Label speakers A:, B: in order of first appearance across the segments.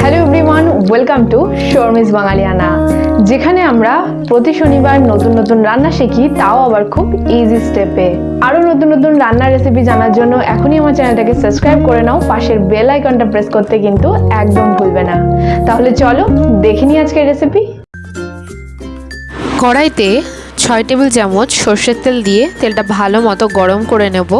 A: Hello everyone welcome to Sharmi's Bangaliyana যেখানে আমরা প্রতি শনিবার নতুন নতুন রান্না শিখি, তাও আবার খুব ইজি স্টেপে আরও নতুন নতুন রান্নার রেসিপি জানার জন্য এখনই আমার চ্যানেলটাকে সাবস্ক্রাইব করে নাও, পাশের বেল আইকনটা প্রেস করতে কিন্তু একদম ভুলবে না। তাহলে চলো দেখে নিই আজকের রেসিপি
B: কড়াইতে ছয় টেবিল চামচ সর্ষের তেল দিয়ে তেলটা ভালো মতো গরম করে নেব।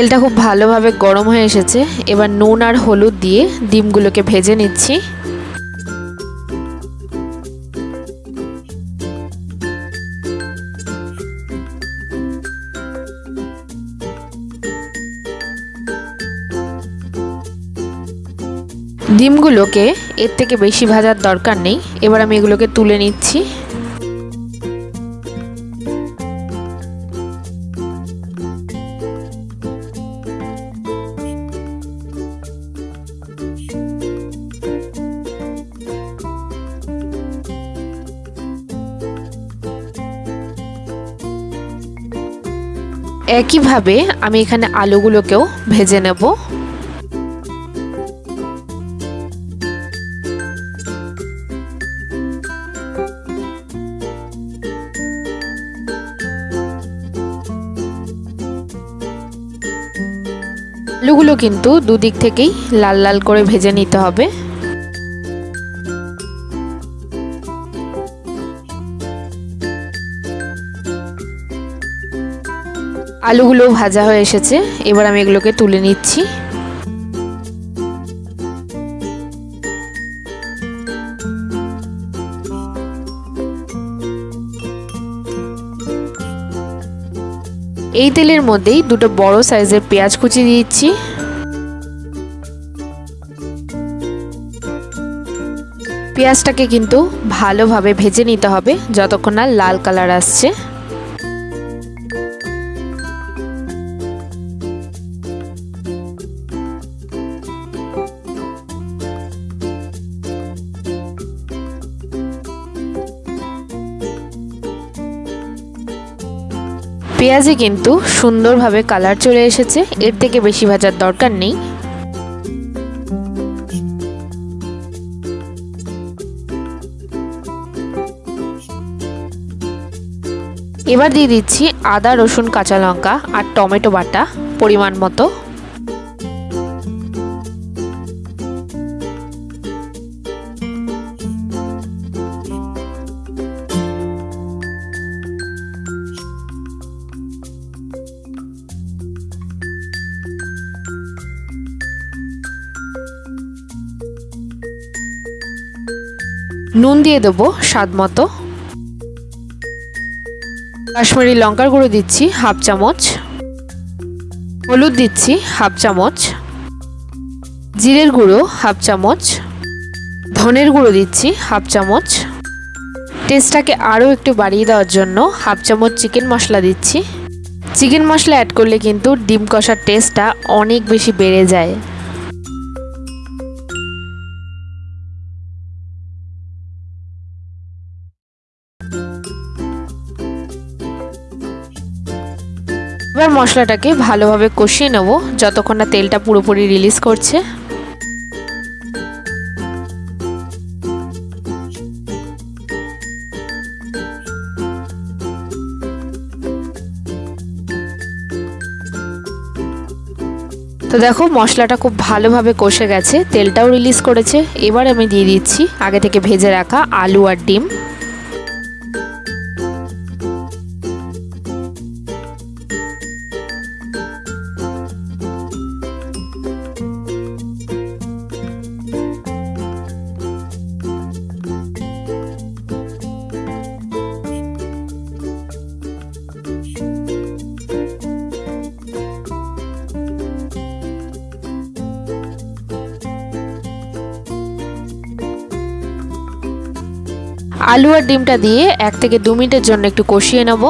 B: তেলটা খুব ভালোভাবে গরম হয়ে এসেছে। এবার নুন আর হলুদ দিয়ে ডিমগুলোকে ভেজে নিচ্ছি। ডিমগুলোকে এর থেকে বেশি ভাজার দরকার নেই। এবার আমি এগুলোকে তুলে নিচ্ছি। একইভাবে আমি এখানে আলুগুলোকেও ভেজে নেব। আলুগুলো কিন্তু দুদিক থেকেই লাল লাল করে ভেজে নিতে হবে। আলুগুলো ভাজা হয়ে এসেছে। এবার আমি এগুলোকে তুলে নিচ্ছি। এই তেলের মধ্যেই দুটো বড় সাইজের পেঁয়াজ কুচি দিচ্ছি। পেঁয়াজটাকে কিন্তু ভালোভাবে ভেজে নিতে হবে, যতক্ষণ না লাল কালার আসছে। পেঁয়াজে কিন্তু সুন্দরভাবে কালার চলে এসেছে। এর থেকে বেশি ভাজার দরকার নেই। এবার দিয়ে দিচ্ছি আদা, রসুন, কাঁচা লঙ্কা আর টমেটো বাটা পরিমাণ মতো। নুন দিয়ে দেবো স্বাদ মতো। কাশ্মীরি লঙ্কার গুঁড়ো দিচ্ছি হাফ চামচ। হলুদ দিচ্ছি হাফ চামচ। জিরের গুঁড়ো হাফ চামচ। ধনের গুঁড়ো দিচ্ছি হাফ চামচ। টেস্টটাকে আরও একটু বাড়িয়ে দেওয়ার জন্য হাফ চামচ চিকেন মশলা দিচ্ছি। চিকেন মশলা অ্যাড করলে কিন্তু ডিম কষার টেস্টটা অনেক বেশি বেড়ে যায়। এবার মশলাটাকে ভালোভাবে কষিয়ে নেব, যতক্ষণ না তেলটা পুরোপুরি রিলিজ করছে। তো দেখো, মশলাটা খুব ভালোভাবে কষে গেছে, তেলটাও রিলিজ করেছে। এবার আমি দিয়ে দিচ্ছি আগে থেকে ভেজে রাখা আলু আর ডিম। আলু আর ডিমটা দিয়ে এক থেকে দু মিনিটের জন্য একটু কষিয়ে নেব।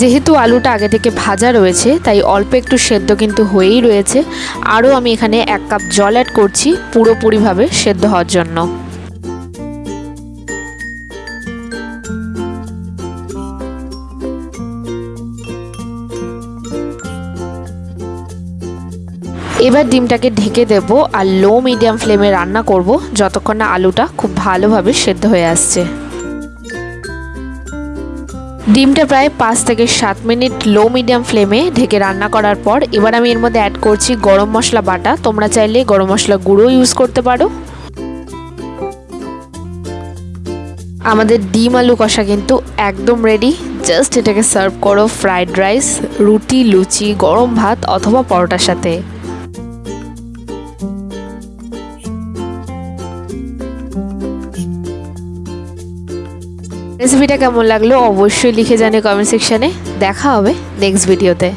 B: যেহেতু আলুটা আগে থেকে ভাজা রয়েছে, তাই অল্প একটু সেদ্ধ কিন্তু হয়েই রয়েছে। আরও আমি এখানে এক কাপ জল অ্যাড করছি পুরোপুরিভাবে সেদ্ধ হওয়ার জন্য। এবার ডিমটাকে ঢেকে দেব আর লো মিডিয়াম ফ্লেমে রান্না করব, যতক্ষণ না আলুটা খুব ভালোভাবে সেদ্ধ হয়ে আসছে। ডিমটা প্রায় পাঁচ থেকে সাত মিনিট লো মিডিয়াম ফ্লেমে ঢেকে রান্না করার পর এবার আমি এর মধ্যে অ্যাড করছি গরম মশলা বাটা। তোমরা চাইলে গরম মশলা গুঁড়ো ইউজ করতে পারো। আমাদের ডিম আলু কষা কিন্তু একদম রেডি জাস্ট এটাকে সার্ভ করো ফ্রাইড রাইস রুটি, লুচি, গরম ভাত অথবা পরোটার সাথে। রেসিপিটা কেমন লাগল অবশ্যই লিখে জানে কমেন্ট সেকশানে দেখা হবে নেক্সট ভিডিওতে